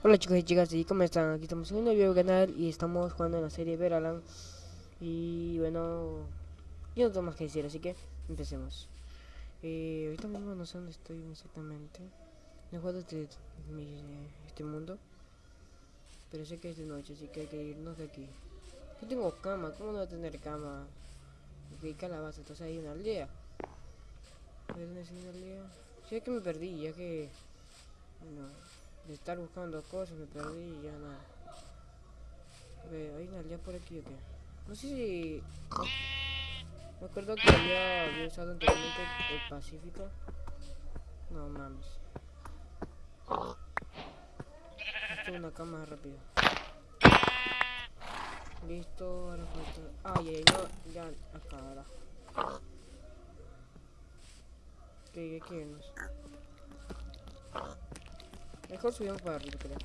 Hola chicos y chicas, ¿y cómo están? Aquí estamos en un nuevo canal y estamos jugando en la serie Veralan Y bueno, yo no tengo más que decir, así que empecemos eh, Ahorita mismo no sé dónde estoy exactamente No he jugado este, este mundo Pero sé que es de noche, así que hay que irnos de aquí Yo tengo cama, ¿cómo no voy a tener cama? Ok, calabaza, entonces hay una aldea ¿dónde es una aldea? Sí, es que me perdí, ya que... Bueno, estar buscando cosas me perdí y ya nada. A ver, hay una aldea por aquí o qué. No sé si... Me acuerdo que había, usado anteriormente el Pacífico. No mames. Esto es una cama rápido. Listo, ahora falta... Ay, ay, no, ya, acá, ahora. Que. Mejor subimos para arriba, creo.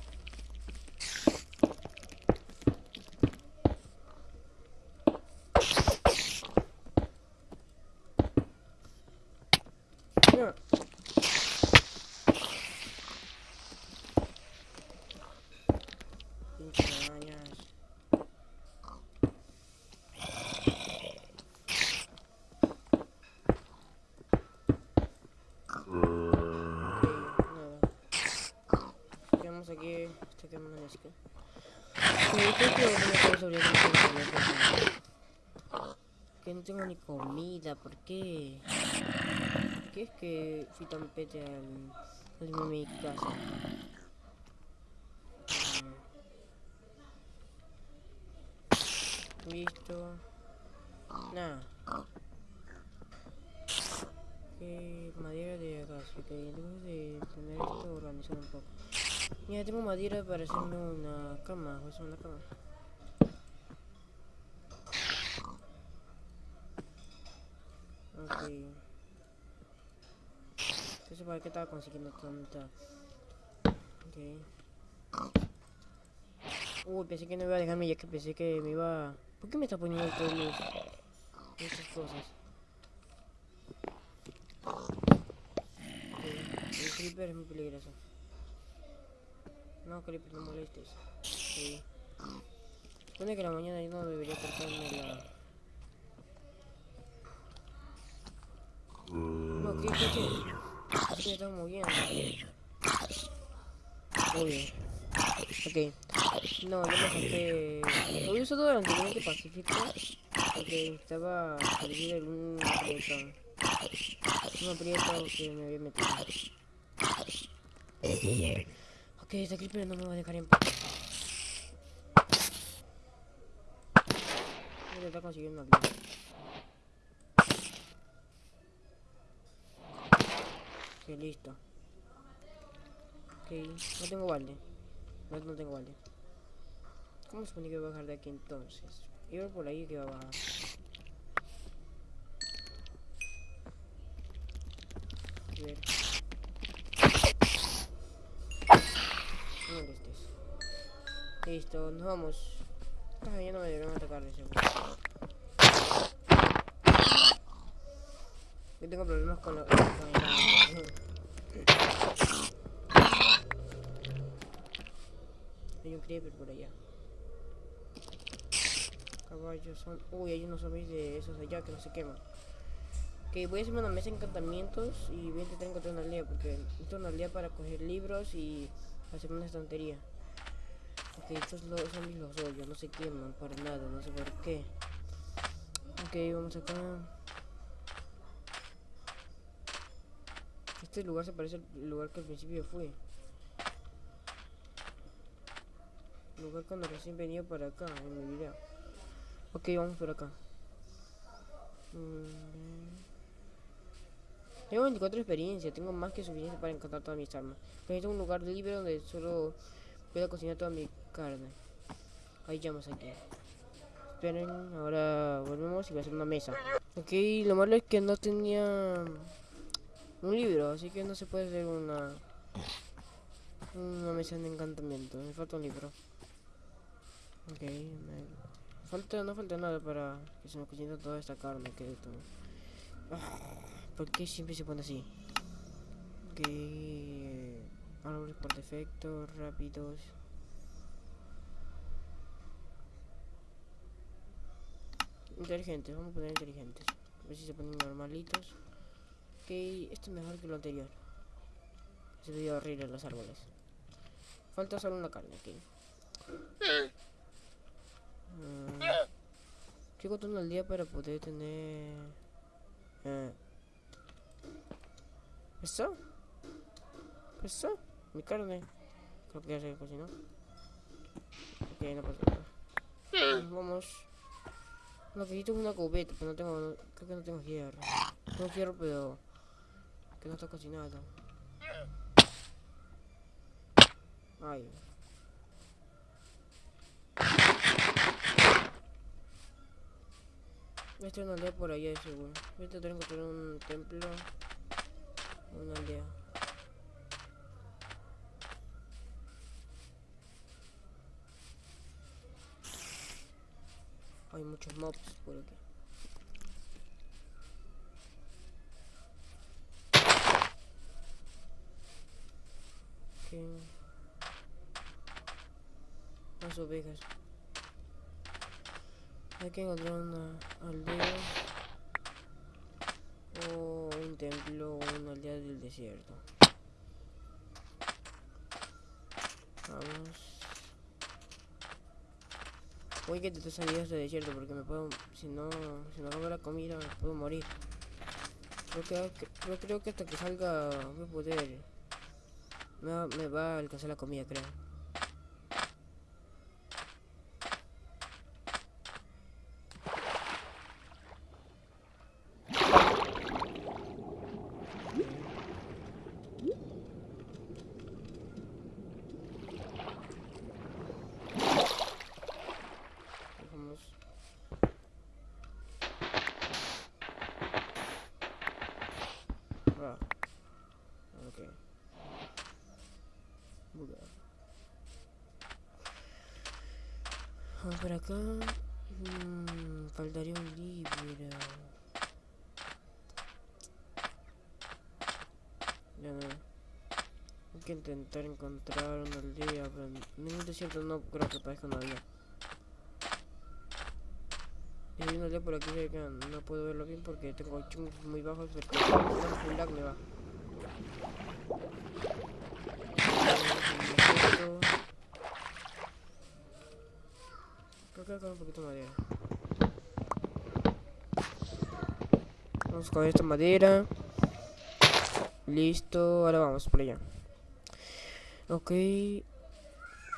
No. Pinches arañas. Ok, nada. Quedamos que me amanezca. Sí, creo que Que no tengo ni comida, ¿por qué? ¿Por qué es que fui tan pete al, al irme mi casa? Mm. Listo. Nada. Que madera de gas, ok, debemos de tener esto organizado un poco. Mira, tengo madera para hacerme una cama, a hacer una cama. Ok. Entonces, ¿para qué estaba consiguiendo tanta? Ok. Uy, pensé que no iba a dejarme ya que pensé que me iba... ¿Por qué me está poniendo todos los... Cosas? Ok, El creeper es muy peligroso. No, creeper, no molestes. Ok. Supone que la mañana yo no debería cortarme la... No, ¿qué, qué, qué? ¿Qué me están moviendo? Obvio. Ok. No, yo me saqué... Lo había usado anteriormente Pacífico. Porque estaba perdido en un aprieto. Un aprieto que me había metido. Ok, este creeper no me va a dejar en paz. Vida. Ok, listo. Ok, no tengo balde. No, no tengo balde. ¿Cómo supone que voy a bajar de aquí entonces? Iba por ahí que va a bajar. A. Listo, nos vamos. Ah, ya no me deberían atacar de seguro. Yo tengo problemas con los... Hay un creeper por allá. Caballos son... Uy, hay unos zombies de esos allá que no se queman. Ok, voy a hacerme una mesa de encantamientos y voy a intentar encontrar una aldea porque necesito una aldea para coger libros y hacer una estantería. Ok, estos lo- zombies los odio, no se queman para nada, no sé por qué. Ok, vamos acá. Este lugar se parece al lugar que al principio fui. Lugar cuando recién venía para acá en mi video. Ok, vamos por acá. Mm. Tengo 24 de experiencia, tengo más que suficiente para encantar todas mis armas. Necesito un lugar libre donde solo pueda cocinar toda mi carne. Hay llamas aquí. Esperen, ahora volvemos y voy a hacer una mesa. Ok, lo malo es que no tenía un libro, así que no se puede hacer una una mesa de encantamiento. Me falta un libro. Ok, falta, no falta nada para que se me cocine toda esta carne que todo. Ah, ¿Por qué siempre se pone así? Ok. Árboles por defecto, rápidos. Inteligentes, vamos a poner inteligentes. A ver si se ponen normalitos. Ok, esto es mejor que lo anterior. Se veía horrible los árboles. Falta solo una carne, ok. Uh, ¿Qué contando al día para poder tener... Uh, ¿Eso? ¿Eso? Mi carne. Creo que ya se cocinó. Ok, no pasa. Vamos. Lo que necesito es una cubeta, pero no tengo... Creo que no tengo hierro. Tengo hierro, pero... Que no está cocinado. Ay. Esta es una aldea por allá, seguro. Ahorita tengo que encontrar un templo. Una aldea. Hay muchos mobs por aquí. Okay. Las ovejas. Hay que encontrar una aldea o un templo o una aldea del desierto. Vamos. Voy que te salidas de desierto porque me puedo, si no, si no hago la comida, me puedo morir. Creo que, creo, que hasta que salga voy a poder, me va a alcanzar la comida, creo. Vamos. Ah. Ok. Buga. Vamos por acá. Mm, faltaría un libro. Ya no. Hay que intentar encontrar una aldea, pero en el desierto no creo que parezca una aldea. Y hay una aldea por aquí no puedo verlo bien porque tengo chungos muy bajos, pero con un lag me va. Creo que acá un poquito de madera. Vamos con esta madera. Listo, ahora vamos por allá. Ok.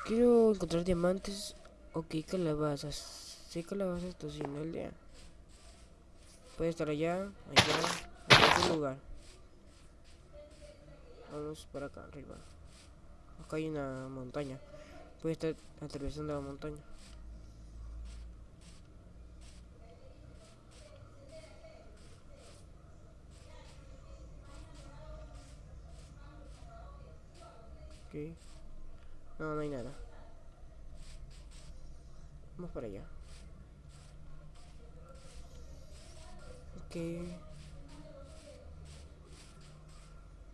Quiero encontrar diamantes. Ok, calabazas. Sí, calabazas, esto sí, no aldea. Puede estar allá, allá, en cualquier lugar. Vamos para acá arriba. Acá hay una montaña. Puede estar atravesando la montaña. Ok. No, no hay nada. Vamos para allá. Ok.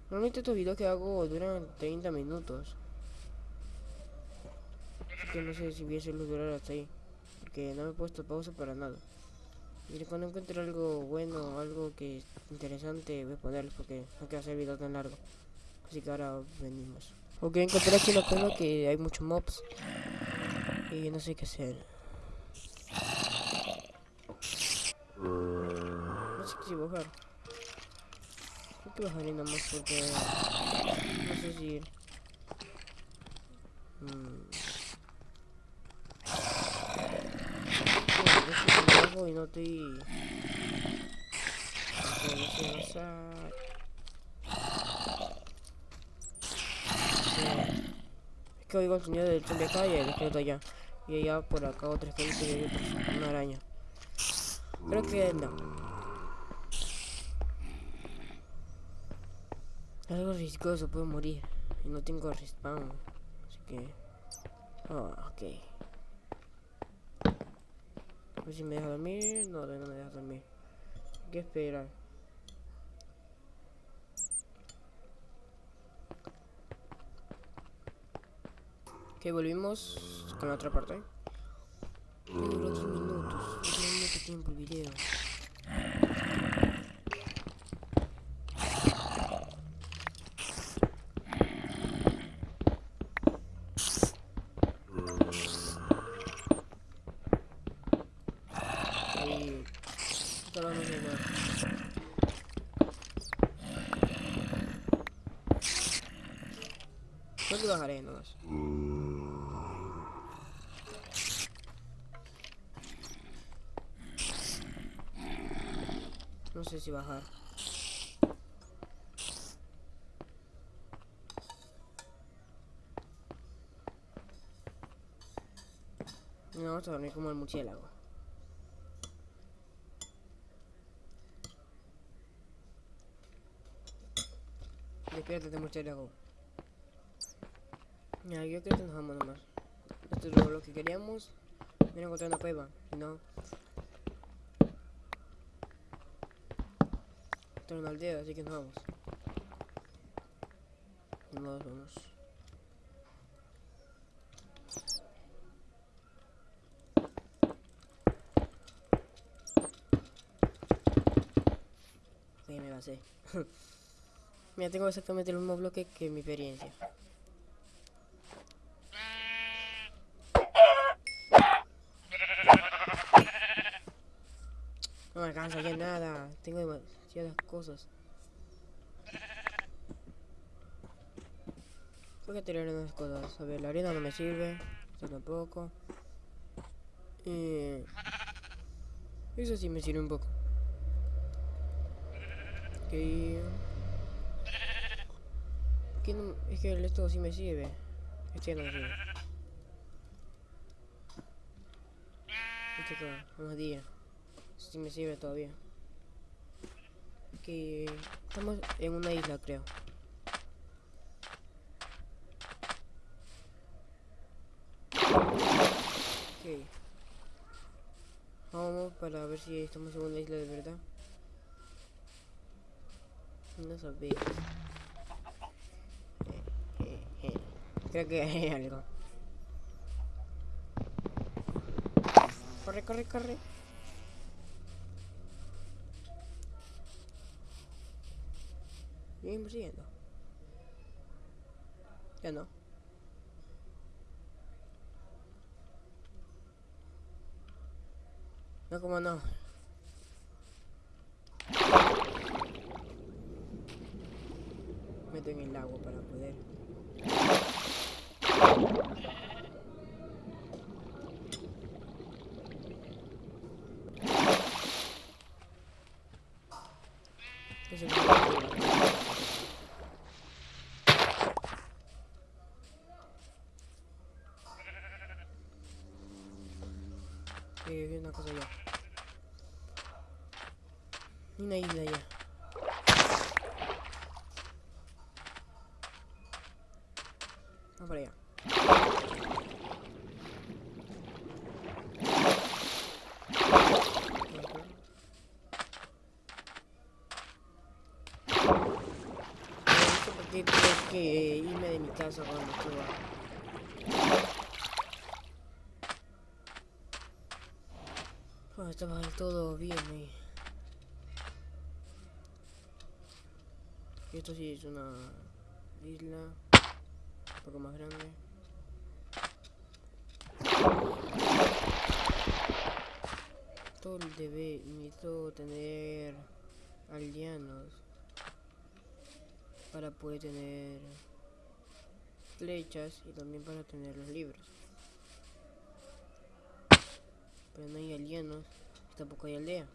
Normalmente estos videos que hago duran 30 minutos. Así que no sé si voy a durar hasta ahí. Porque no me he puesto pausa para nada. Y cuando encuentre algo bueno, algo que es interesante, voy a ponerlo porque no quiero hacer video tan largo. Así que ahora venimos. Ok, encontré aquí una cosa que hay muchos mobs. Y no sé qué hacer. No sé si bajar. Creo que bajaré nada más porque... No sé si ir. Mm. No sé si bajo y no estoy... No sé avanzar. Es que oigo el sonido del zombie acá y el esqueleto allá. Y allá por acá otro esqueleto y una araña. Creo que no. Algo riesgoso, puedo morir. Y no tengo respawn. Así que... Oh, ok. A ver si me deja dormir. No, no me deja dormir. Hay que esperar. Que volvimos con la otra parte. Ya duró mucho tiempo el video nada. Creo que bajaré nomás. No sé si bajar. No, vamos a dormir como el murciélago. Despiértate, murciélago. Ya, yo creo que nos vamos nomás. Esto es lo, que queríamos. Mira, encontrar una cueva. No. Así que nos vamos. Nos vamos. Me. Mira, tengo exactamente el mismo bloque que mi experiencia. No me alcanza ya nada. Tengo demasiadas cosas. Voy a tirar unas cosas. A ver, la arena no me sirve. Esto tampoco. Eh, eso sí me sirve un poco. Que no- es que esto sí me sirve. Este no me sirve. Este que unos días. Sí me sirve todavía. Que estamos en una isla, creo. Ok. Vamos para ver si estamos en una isla de verdad. No sabía. Creo que hay algo. Corre, corre, corre. Bien persiguiendo. Ya no. No, como no. Meto en el agua para poder. Eso es lo que Eh, hay una cosa allá. Una isla para allá. Tengo que irme de mi casa cuando suba. Del todo bien. Esto sí es una isla un poco más grande. Todo debe, necesito tener aldeanos para poder tener flechas y también para tener los libros. Pero no hay aldeanos, tampoco hay aldea.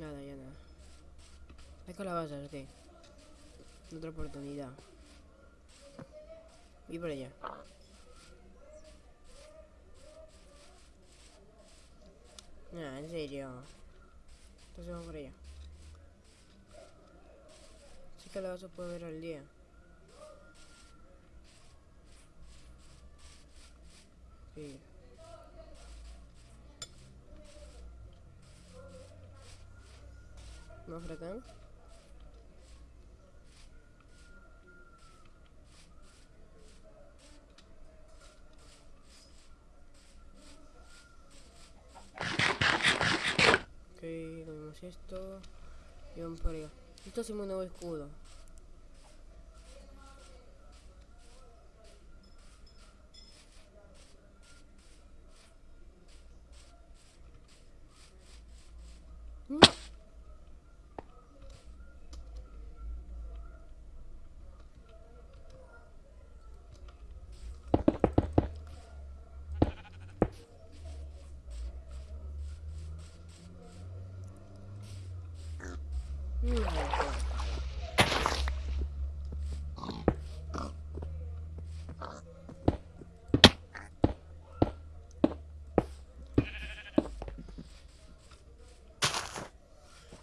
Nada, ya nada. Hay calabazas, ok. Otra oportunidad. Y por allá. Nah, en serio. Entonces vamos por allá. Sí calabazas puedo ver al día. Sí. Vamos por acá. Esto. Y vamos por. Esto hacemos un nuevo escudo. No.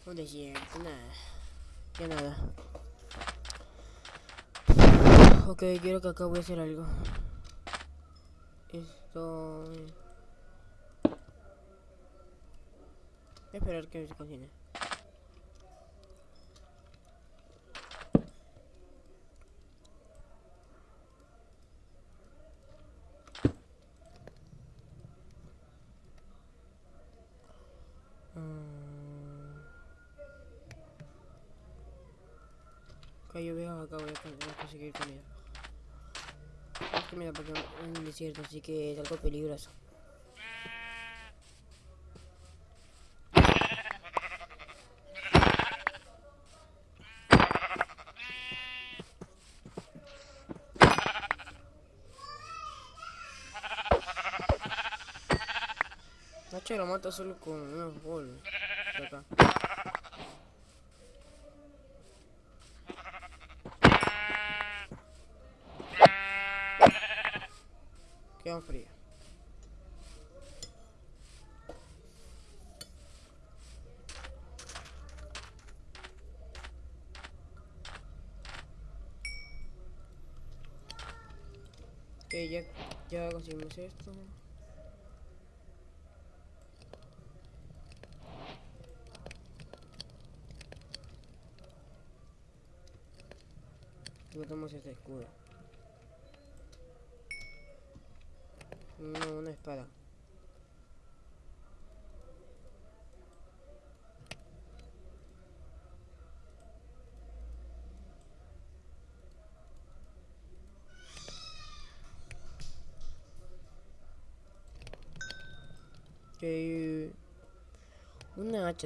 Un desierto, nada. Ya nada. Ok, quiero que acá voy a hacer algo. Esto... Voy a esperar que se cocine. Ok, yo veo acá voy a, conseguir comida. No comida porque es un desierto, así que es algo peligroso. Nacho lo mata solo con unos de acá. Quedan frías. Ok, ya, ya conseguimos esto. Botamos este escudo. No, una espada. Ok,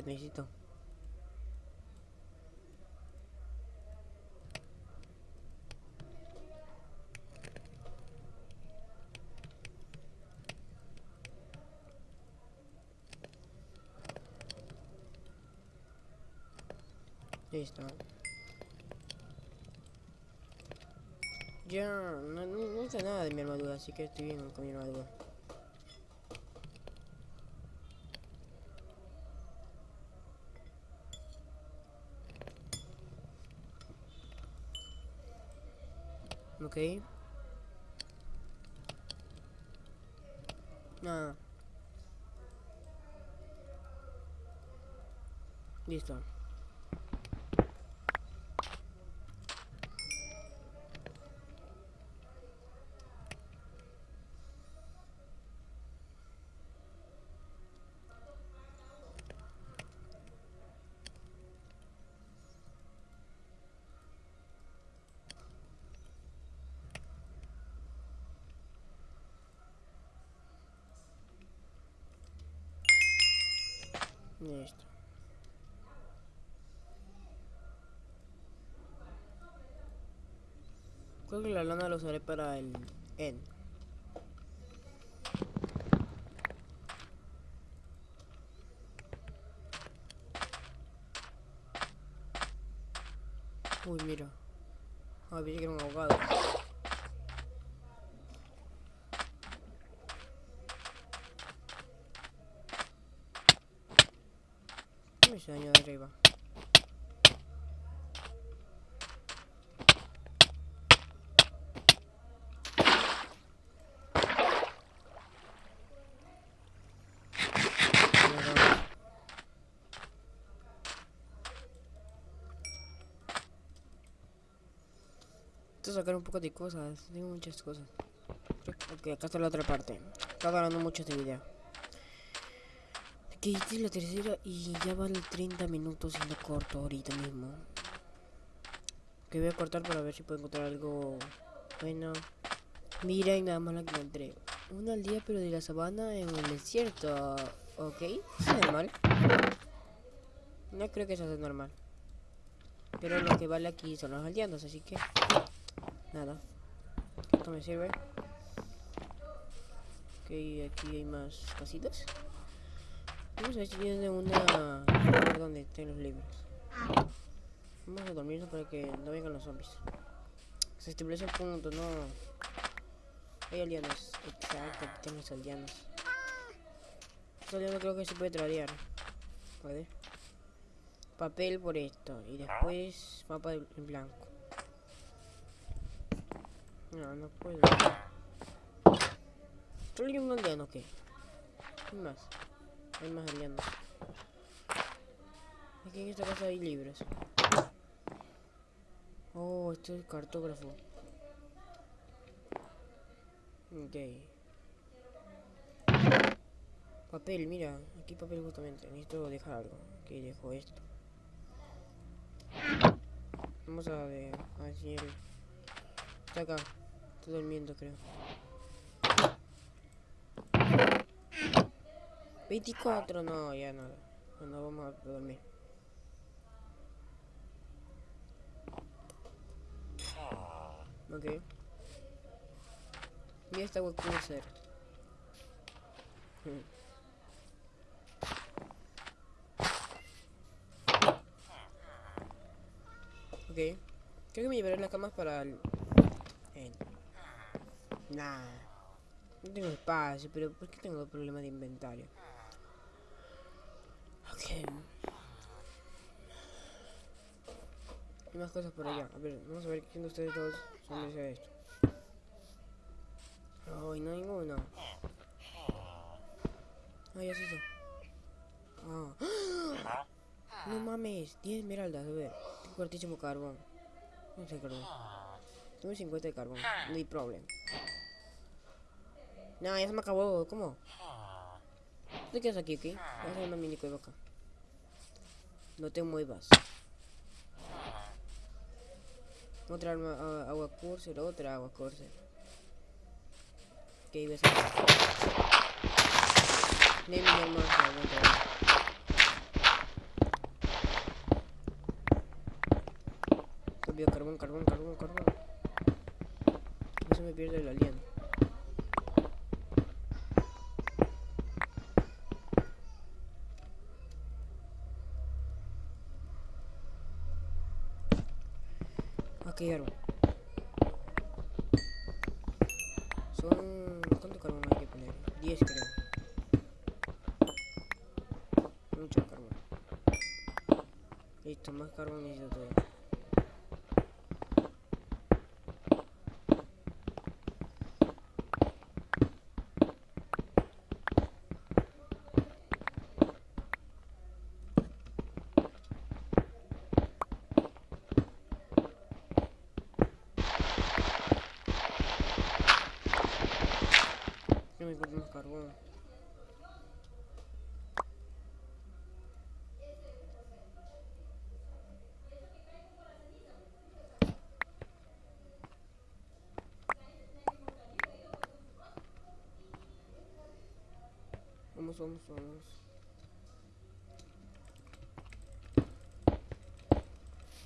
Necesito. Listo. Ya, no, no, no nada de mi armadura, así que estoy bien con mi armadura. Ok. Nada. Listo. Listo. Creo que la lana lo usaré para el N. Uy, mira. Ah, pensé que era un ahogado. ¿Qué me hizo daño de arriba? Sacar un poco de cosas, tengo muchas cosas. Ok, acá está la otra parte. Está ganando mucho este video. Ok, esta es la tercera y ya vale 30 minutos y lo corto ahorita mismo. Que voy a cortar para ver si puedo encontrar algo bueno. Miren nada más la que encontré. Una aldea pero de la sabana en el desierto. Ok, es normal. No creo que eso sea normal. Pero lo que vale aquí son los aldeanos, así que... Nada. Esto me sirve. Ok, aquí hay más casitas. Vamos a ver si tiene una... donde estén los libros. Vamos a dormirnos para que no vengan los zombies. Se establece el punto, no... Hay aldeanos. Exacto, aquí tenemos aldeanos. Este aldeano creo que se puede tradear. Puede. Papel por esto. Y después mapa en blanco. No, no puedo. ¿Solo hay un aldeano qué? ¿Qué más? Hay más aldeanos. Aquí en esta casa hay libros. Oh, esto es cartógrafo. Ok. Papel, mira. Aquí papel justamente. Necesito dejar algo. Aquí dejo esto. Vamos a ver. A ver si. Está acá. Está durmiendo, creo. 24, no, ya nada. No, vamos a dormir. Ok. Mira esta web ser. Ok. Creo que me llevaré las camas para el... Nah. No tengo espacio, pero ¿por qué tengo problemas de inventario? Hay más cosas por allá. A ver, vamos a ver quién de ustedes dos son de esto. Ay, no hay ninguno. Ay, así sí. Ah. No mames, 10 esmeraldas, a ver. Tengo cortísimo carbón. No sé carbón. Tengo 50 de carbón, no hay problema. No, ya se me acabó, ¿cómo? ¿Te quedas aquí, ok? Voy a hacer una mini cueva acá. No te muevas. Otra arma, agua curser, otra agua curser. Ok, ves. Name mi arma, aguanta. Carbón, carbón, carbón, carbón. No se me pierde el alien. Ok, carbón. Son... ¿Cuánto carbón hay que poner? 10 creo. Mucho carbón. Listo, más carbón necesito todavía. Vamos, vamos, vamos.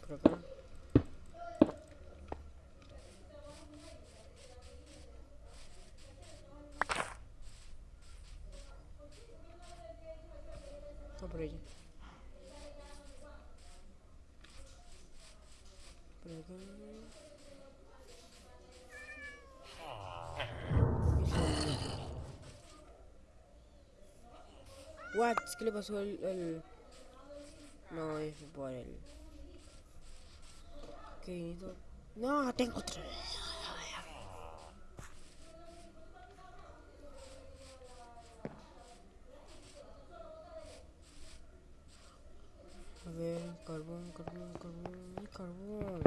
No, por ella. Por acá. What? ¿Qué le pasó al, al... No, es por el... ¿Qué? No, tengo otra vez. A ver, carbón, carbón, carbón, ay, carbón.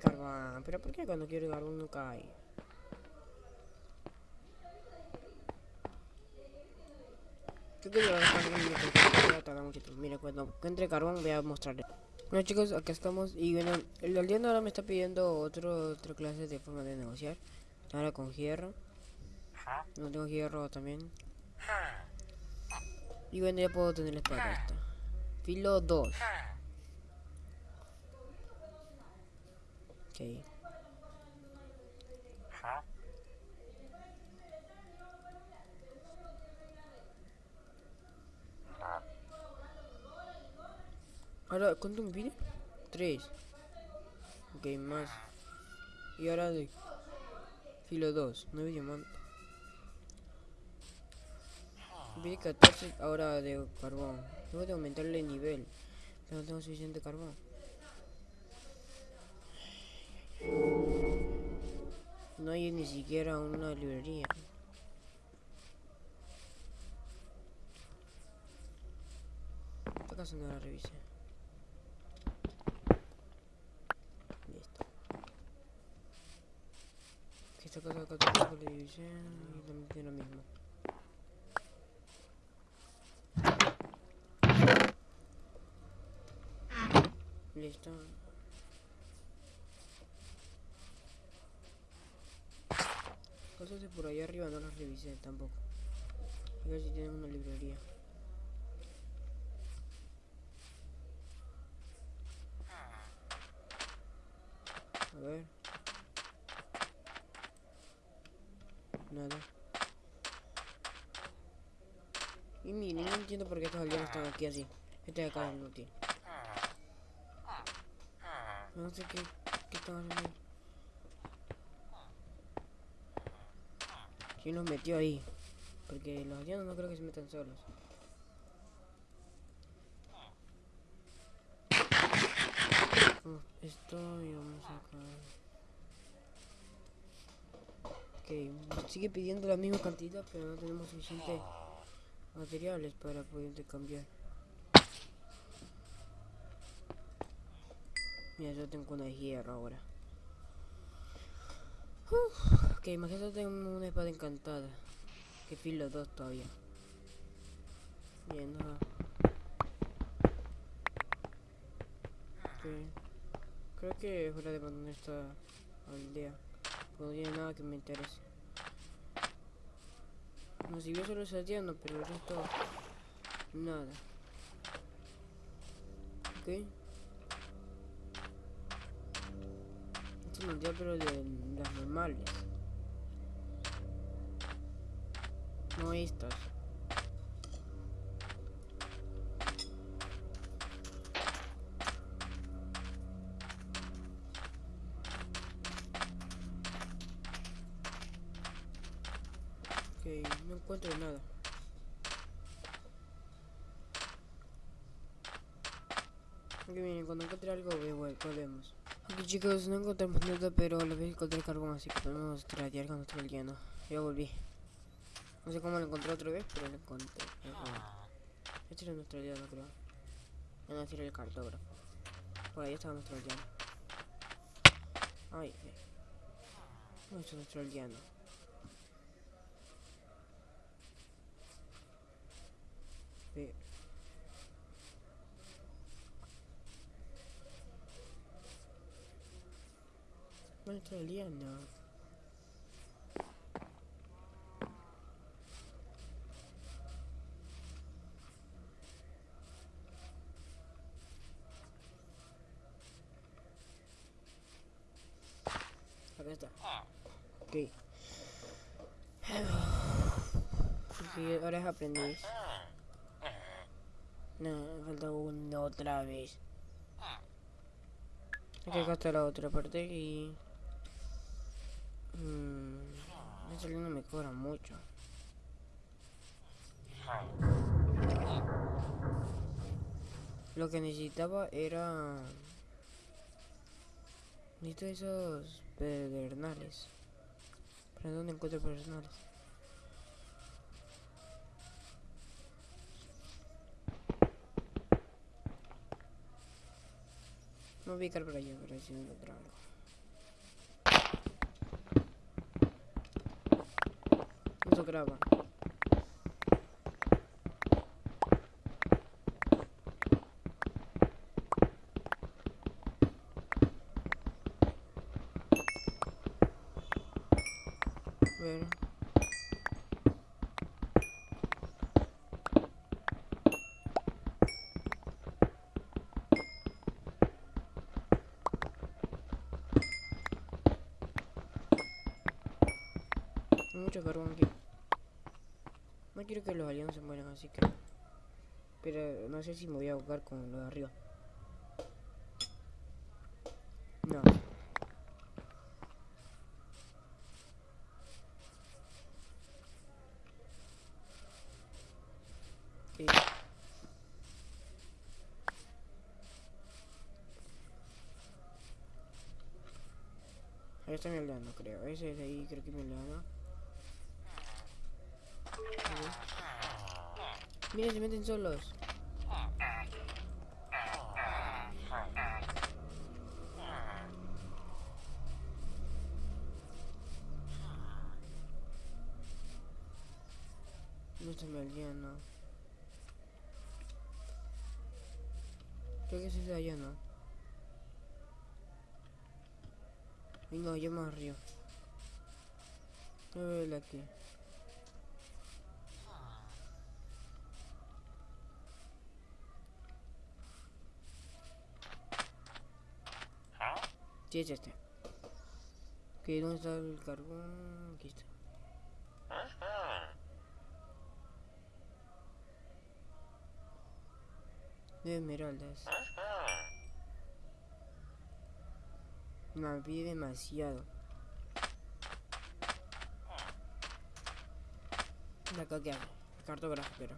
Carbón. ¿Pero por qué cuando quiero carbón no cae? Tardar mucho tiempo. Mira, cuando encuentre carbón voy a mostrarle. Bueno chicos, acá estamos y bueno, el aldeano ahora me está pidiendo otro, otra clase de forma de negociar. Ahora con hierro. No tengo hierro también. Y bueno, ya puedo tener espada esta. Filo 2. Ok. Ahora, ¿cuánto me pide? 3. Ok, más. Y ahora de filo 2, 9 diamantes. Pide 14 ahora de carbón. Tengo que aumentarle el nivel. Pero no tengo suficiente carbón. No hay ni siquiera una librería. ¿Acaso no la revisé? Listo. Esta cosa acá tampoco la revisé y también tiene lo mismo. Listo. Cosas por allá arriba no las revisé tampoco. A ver si tienen una librería. A ver. Nada. Y miren, no entiendo por qué estos aldeanos están aquí así. Este de acá no tiene. No sé qué, qué están haciendo. ¿Quién los metió ahí? Porque los aldeanos no creo que se metan solos. Oh, esto y vamos acá. Ok, sigue pidiendo la misma cantidad, pero no tenemos suficientes materiales para poder cambiar. Mira, yo tengo una hierro ahora. Ok, imagínate una espada encantada. Que filo 2 todavía. Bien, nada. Ok. Creo que es hora de abandonar esta aldea. No tiene nada que me interese. No, si yo solo salteando, pero el resto... Nada. Ok. Esto es aldea, pero de las normales. No estas. Ok, no encuentro nada. Ok, miren, cuando encuentre algo, volvemos. Ok chicos, no encontramos nada, pero la vez encontré carbón, así que podemos tradear con nuestro lleno. Ya volví. No sé cómo lo encontré otra vez, pero lo encontré. Este era nuestro aldeano, creo. No, no, este era el cartógrafo. Por ahí estaba nuestro aldeano. Ay, ay. No, es nuestro aldeano. Ve está. Ok. Aprendiz. No, me falta uno otra vez. Aquí acá está la otra parte y... Mmm... No me cobra mucho. Lo que necesitaba era... Necesito esos pedernales. ¿Pero dónde encuentro pedernales? No a ubicar por allá, ver si encuentro algo. Eso graba. No quiero que los aliados se mueran, así que... Pero no sé si me voy a ahogar con lo de arriba. No. Ahí está mi aldeano, creo. Ese de ahí creo que mi aldeano. Mira, se meten solos. No está mi aldeano. Creo que ese es de allá, ¿no? Venga, yo más arriba. No veo aquí. Sí, es este. Ok, ¿dónde está el carbón? Aquí está. De esmeraldas. Me pide demasiado. La acá que hay. Cartógrafo, pero.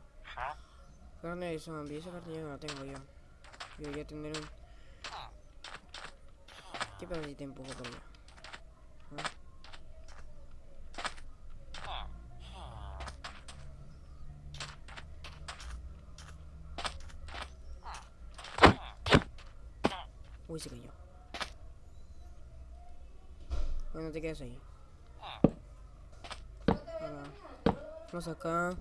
Carne de zombie, esa carta ya no la tengo yo. Debería tener un. ¿Qué pasa si te empujo por allá? ¿Ah? Uy, se cayó. Bueno, te quedas ahí. Ahora, vamos acá.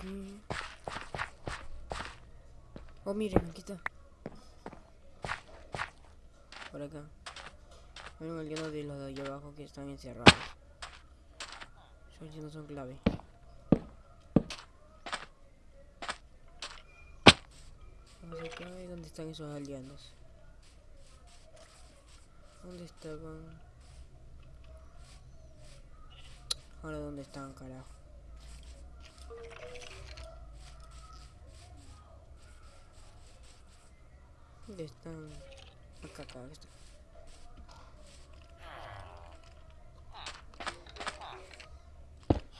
Aquí. Oh, miren, aquí está. Por acá. Miren el lleno de los de allá abajo que están encerrados. Esos no son clave. Vamos acá y dónde están esos aldeanos. ¿Dónde estaban? Ahora dónde están, carajo. ¿Dónde están? Acá, acá, está.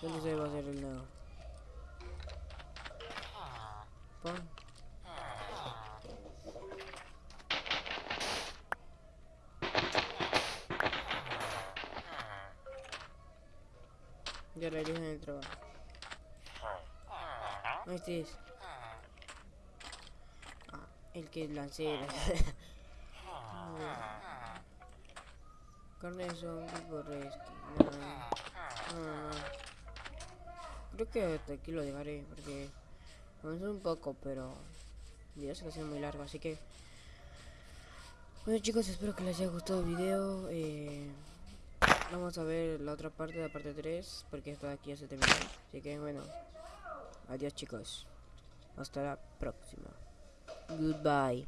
¿Dónde se va a hacer el? Pon. Ya regreso en el trabajo. Es. Ah, el que lancé. Carne de zombie por no. Creo que hasta aquí lo dejaré porque avanzó un poco, pero video se va a hacer muy largo, así que bueno chicos, espero que les haya gustado el video. Eh, vamos a ver la otra parte, la parte 3, porque esto de aquí ya se terminó. Así que bueno, adiós chicos. Hasta la próxima. Goodbye.